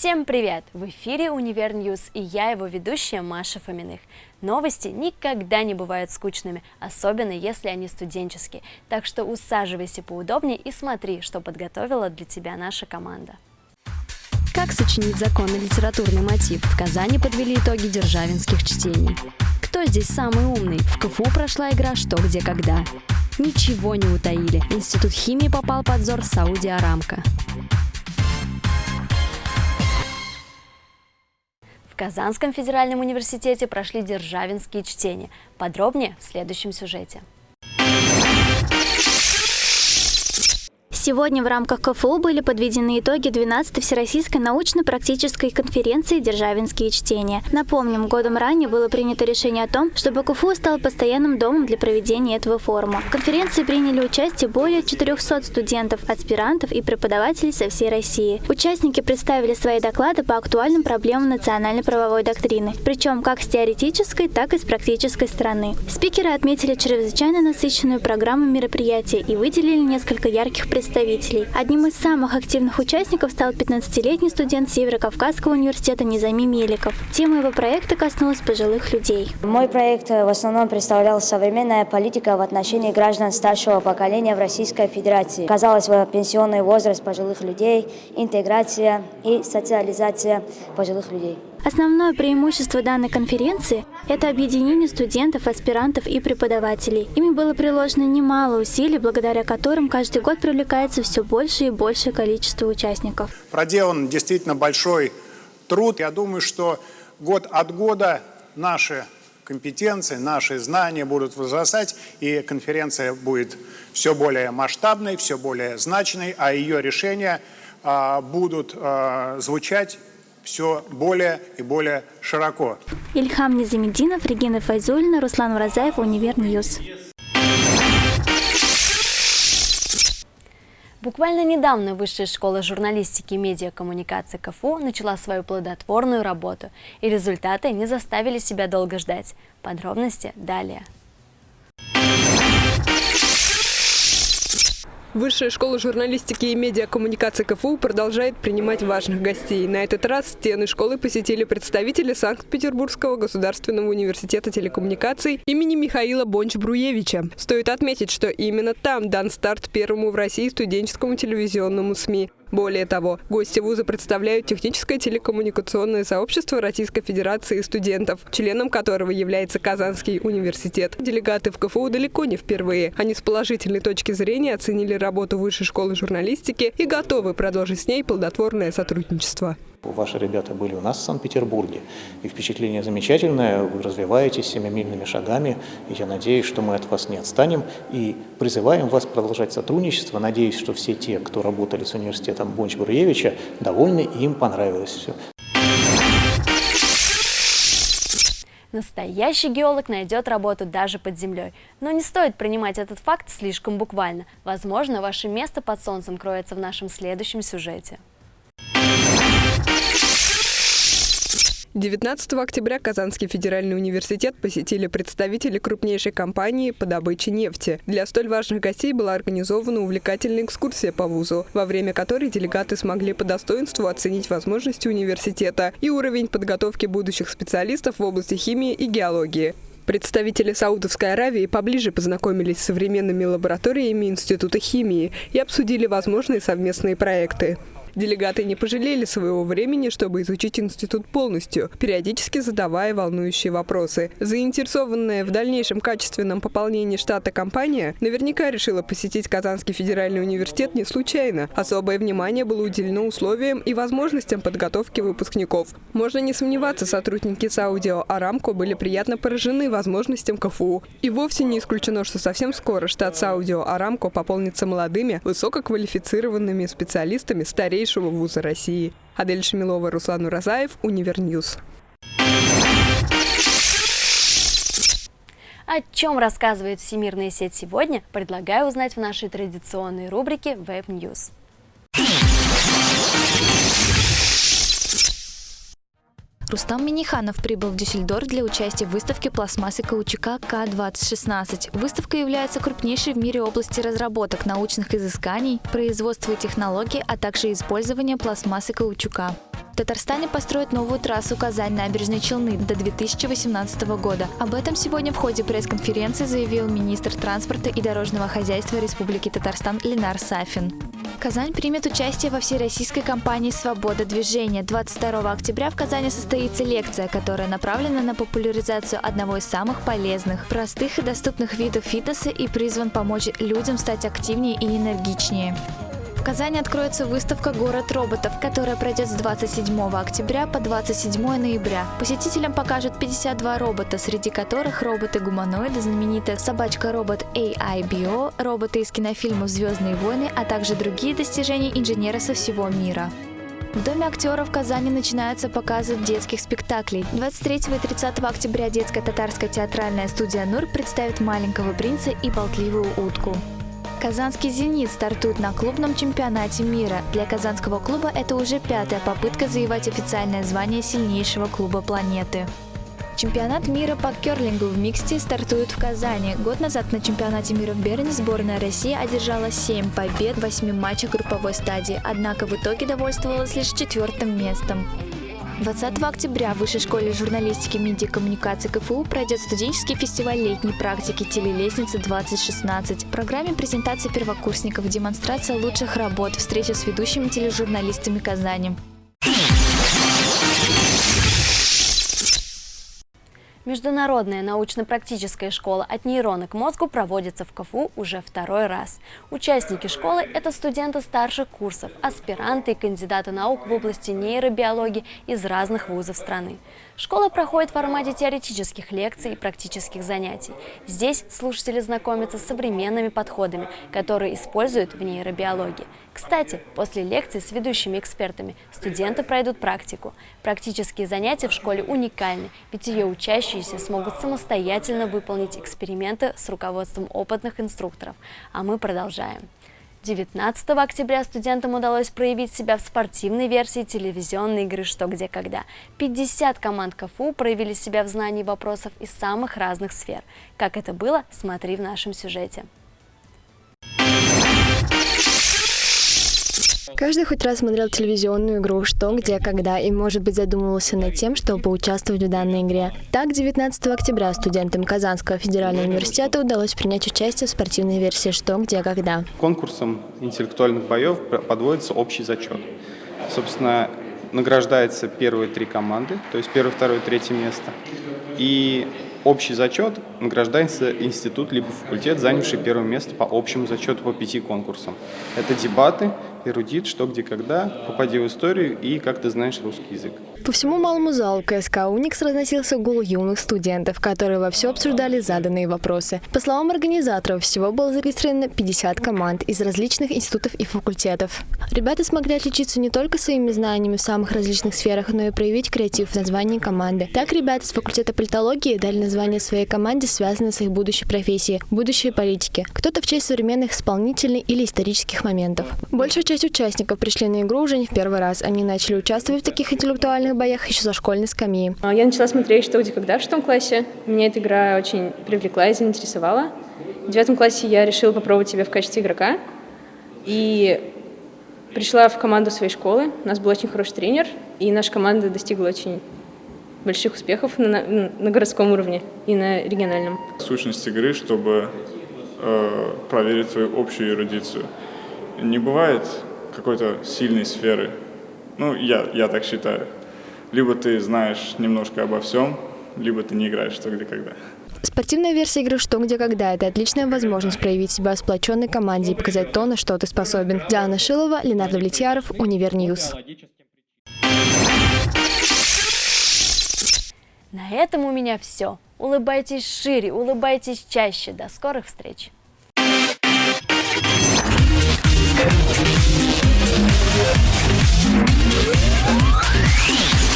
Всем привет! В эфире «Univer News» и я его ведущая Маша Фоминых. Новости никогда не бывают скучными, особенно если они студенческие. Так что усаживайся поудобнее и смотри, что подготовила для тебя наша команда. Как сочинить законный литературный мотив? В Казани подвели итоги державинских чтений. Кто здесь самый умный? В КФУ прошла игра «Что, где, когда». Ничего не утаили. Институт химии попал под взор Сауди Арамко. Казанском федеральном университете прошли державинские чтения. Подробнее в следующем сюжете. Сегодня в рамках КФУ были подведены итоги 12-й Всероссийской научно-практической конференции «Державинские чтения». Напомним, годом ранее было принято решение о том, чтобы КФУ стал постоянным домом для проведения этого форума. В конференции приняли участие более 400 студентов, аспирантов и преподавателей со всей России. Участники представили свои доклады по актуальным проблемам национальной правовой доктрины, причем как с теоретической, так и с практической стороны. Спикеры отметили чрезвычайно насыщенную программу мероприятия и выделили несколько ярких представителей представителей. Одним из самых активных участников стал 15-летний студент Северо-Кавказского университета Низами Меликов. Тема его проекта коснулась пожилых людей. Мой проект э, в основном представлял современная политика в отношении граждан старшего поколения в Российской Федерации. Казалось пенсионный возраст пожилых людей, интеграция и социализация пожилых людей. Основное преимущество данной конференции – это объединение студентов, аспирантов и преподавателей. Ими было приложено немало усилий, благодаря которым каждый год привлекается все больше и большее количество участников. Проделан действительно большой труд. Я думаю, что год от года наши компетенции, наши знания будут возрастать, и конференция будет все более масштабной, все более значимой, а ее решения а, будут а, звучать все более и более широко. Ильхам Низамединов, Регина Файзулина, Руслан Уразаев, Univer News. Буквально недавно Высшая школа журналистики и медиакоммуникации КФУ начала свою плодотворную работу, и результаты не заставили себя долго ждать. Подробности далее. Высшая школа журналистики и медиакоммуникации КФУ продолжает принимать важных гостей. На этот раз стены школы посетили представители Санкт-Петербургского государственного университета телекоммуникаций имени Михаила Бонч-Бруевича. Стоит отметить, что именно там дан старт первому в России студенческому телевизионному СМИ. Более того, гости вуза представляют техническое телекоммуникационное сообщество Российской Федерации студентов, членом которого является Казанский университет. Делегаты в КФУ далеко не впервые. Они с положительной точки зрения оценили работу Высшей школы журналистики и готовы продолжить с ней плодотворное сотрудничество. Ваши ребята были у нас в Санкт-Петербурге, и впечатление замечательное, вы развиваетесь семимильными шагами, и я надеюсь, что мы от вас не отстанем, и призываем вас продолжать сотрудничество. Надеюсь, что все те, кто работали с университетом Бонч-Бруевича, довольны, и им понравилось все. Настоящий геолог найдет работу даже под землей. Но не стоит принимать этот факт слишком буквально. Возможно, ваше место под солнцем кроется в нашем следующем сюжете. 19 октября Казанский федеральный университет посетили представители крупнейшей компании по добыче нефти. Для столь важных гостей была организована увлекательная экскурсия по вузу, во время которой делегаты смогли по достоинству оценить возможности университета и уровень подготовки будущих специалистов в области химии и геологии. Представители Саудовской Аравии поближе познакомились с современными лабораториями Института химии и обсудили возможные совместные проекты. Делегаты не пожалели своего времени, чтобы изучить институт полностью, периодически задавая волнующие вопросы. Заинтересованная в дальнейшем качественном пополнении штата компания наверняка решила посетить Казанский федеральный университет не случайно. Особое внимание было уделено условиям и возможностям подготовки выпускников. Можно не сомневаться, сотрудники Саудио Арамко были приятно поражены возможностям КФУ. И вовсе не исключено, что совсем скоро штат Саудио Арамко пополнится молодыми, высококвалифицированными специалистами старей старейшего вуза России. Адель Шамилова, Руслан Уразаев, Univer News. О чем рассказывает всемирная сеть сегодня, предлагаю узнать в нашей традиционной рубрике Web News. Рустам Миниханов прибыл в Дюссельдорф для участия в выставке пластмассы каучука К-2016. Выставка является крупнейшей в мире области разработок, научных изысканий, производства и технологий, а также использования пластмассы каучука. Татарстане построят новую трассу Казань-Набережные Челны до 2018 года. Об этом сегодня в ходе пресс-конференции заявил министр транспорта и дорожного хозяйства Республики Татарстан Ленар Сафин. Казань примет участие во всероссийской кампании «Свобода движения». 22 октября в Казани состоится лекция, которая направлена на популяризацию одного из самых полезных, простых и доступных видов фитнеса и призван помочь людям стать активнее и энергичнее. В Казани откроется выставка «Город роботов», которая пройдет с 27 октября по 27 ноября. Посетителям покажут 52 робота, среди которых роботы-гуманоиды, знаменитая собачка-робот AI-BO, роботы из кинофильмов «Звездные войны», а также другие достижения инженера со всего мира. В Доме актеров в Казани начинаются показы детских спектаклей. 23 и 30 октября детская татарская театральная студия «Нур» представит «Маленького принца» и «Болтливую утку». Казанский «Зенит» стартует на клубном чемпионате мира. Для казанского клуба это уже пятая попытка завоевать официальное звание сильнейшего клуба планеты. Чемпионат мира по керлингу в миксте стартует в Казани. Год назад на чемпионате мира в Берне сборная России одержала 7 побед в 8 матчах групповой стадии, однако в итоге довольствовалась лишь четвертым местом. 20 октября в Высшей школе журналистики и медиакоммуникации КФУ пройдет студенческий фестиваль летней практики «Телелестница-2016». В программе презентация первокурсников, демонстрация лучших работ, встреча с ведущими тележурналистами Казани. Международная научно-практическая школа «От нейрона к мозгу» проводится в КФУ уже второй раз. Участники школы – это студенты старших курсов, аспиранты и кандидаты наук в области нейробиологии из разных вузов страны. Школа проходит в формате теоретических лекций и практических занятий. Здесь слушатели знакомятся с современными подходами, которые используют в нейробиологии. Кстати, после лекций с ведущими экспертами студенты пройдут практику. Практические занятия в школе уникальны, ведь ее учащиеся смогут самостоятельно выполнить эксперименты с руководством опытных инструкторов. А мы продолжаем. 19 октября студентам удалось проявить себя в спортивной версии телевизионной игры «Что, где, когда». 50 команд КФУ проявили себя в знании вопросов из самых разных сфер. Как это было, смотри в нашем сюжете. Каждый хоть раз смотрел телевизионную игру «Что, где, когда» и, может быть, задумывался над тем, чтобы поучаствовать в данной игре. Так, 19 октября студентам Казанского федерального университета удалось принять участие в спортивной версии «Что, где, когда». Конкурсом интеллектуальных боев подводится общий зачет. Собственно, награждается первые три команды, то есть первое, второе, третье место. И общий зачет награждается институт либо факультет, занявший первое место по общему зачету по пяти конкурсам. Это дебаты, эрудит, что, где, когда, попади в историю и как ты знаешь русский язык. По всему малому залу КСК «Уникс» разносился гул юных студентов, которые во все обсуждали заданные вопросы. По словам организаторов, всего было зарегистрировано 50 команд из различных институтов и факультетов. Ребята смогли отличиться не только своими знаниями в самых различных сферах, но и проявить креатив в названии команды. Так ребята с факультета политологии дали название своей команде, связанное с их будущей профессией, будущей политики. Кто-то в честь современных исполнительных или исторических моментов. Большая часть участников пришли на игру уже не в первый раз. Они начали участвовать в таких интеллектуальных боях еще за школьной скамьи. А, я начала смотреть «Что, где, когда» в шестом классе. Меня эта игра очень привлекла и заинтересовала. В девятом классе я решила попробовать себя в качестве игрока. И пришла в команду своей школы. У нас был очень хороший тренер, и наша команда достигла очень больших успехов на, на, на городском уровне и на региональном. Сущность игры, чтобы э, проверить свою общую эрудицию. Не бывает какой-то сильной сферы. Ну, я, я так считаю. Либо ты знаешь немножко обо всем, либо ты не играешь что, где, когда. Спортивная версия игры «Что, где, когда» – это отличная возможность проявить себя в сплоченной команде и показать то, на что ты способен. Диана Шилова, Ленар Давлетьяров, Univer News. На этом у меня все. Улыбайтесь шире, улыбайтесь чаще. До скорых встреч! We'll